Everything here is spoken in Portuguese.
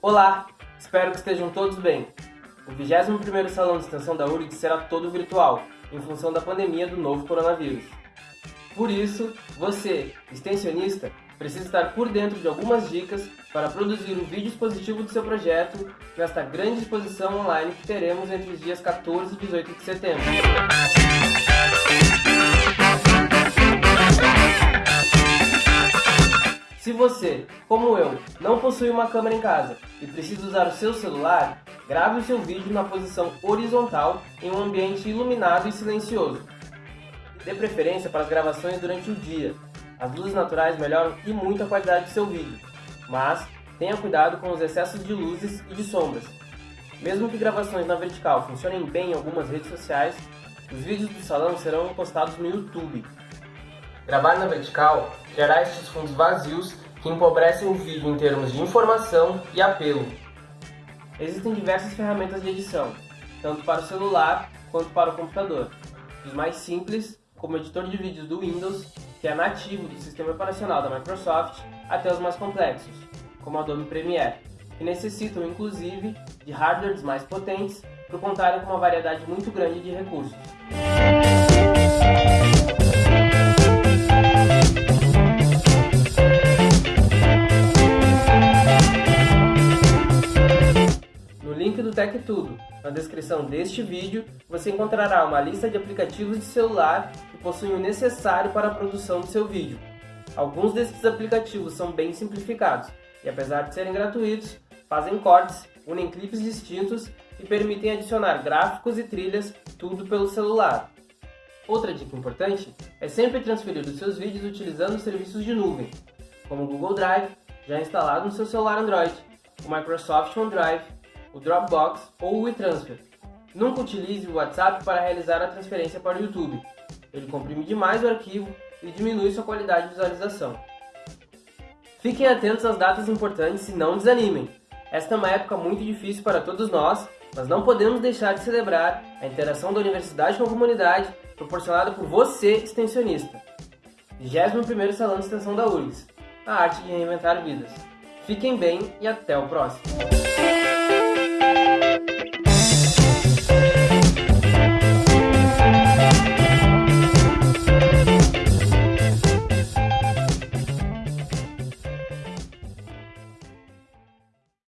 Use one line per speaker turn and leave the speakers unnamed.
Olá, espero que estejam todos bem. O 21º Salão de Extensão da URGS será todo virtual, em função da pandemia do novo coronavírus. Por isso, você, extensionista, precisa estar por dentro de algumas dicas para produzir o vídeo expositivo do seu projeto nesta grande exposição online que teremos entre os dias 14 e 18 de setembro. Se você, como eu, não possui uma câmera em casa e precisa usar o seu celular, grave o seu vídeo na posição horizontal em um ambiente iluminado e silencioso. Dê preferência para as gravações durante o dia. As luzes naturais melhoram e muito a qualidade do seu vídeo, mas tenha cuidado com os excessos de luzes e de sombras. Mesmo que gravações na vertical funcionem bem em algumas redes sociais, os vídeos do salão serão postados no YouTube. Gravar na vertical criará estes fundos vazios que empobrecem o vídeo em termos de informação e apelo. Existem diversas ferramentas de edição, tanto para o celular quanto para o computador. Os mais simples, como o editor de vídeos do Windows, que é nativo do sistema operacional da Microsoft, até os mais complexos, como Adobe Premiere, que necessitam inclusive de hardwares mais potentes por contarem com uma variedade muito grande de recursos. Tech Tudo. Na descrição deste vídeo, você encontrará uma lista de aplicativos de celular que possuem o necessário para a produção do seu vídeo. Alguns desses aplicativos são bem simplificados e, apesar de serem gratuitos, fazem cortes, unem clipes distintos e permitem adicionar gráficos e trilhas, tudo pelo celular. Outra dica importante é sempre transferir os seus vídeos utilizando serviços de nuvem, como o Google Drive, já instalado no seu celular Android, o Microsoft OneDrive o Dropbox ou o WeTransfer. Nunca utilize o WhatsApp para realizar a transferência para o YouTube. Ele comprime demais o arquivo e diminui sua qualidade de visualização. Fiquem atentos às datas importantes e não desanimem. Esta é uma época muito difícil para todos nós, mas não podemos deixar de celebrar a interação da universidade com a comunidade proporcionada por você, extensionista. 21º Salão de Extensão da URGS, a arte de reinventar vidas. Fiquem bem e até o próximo!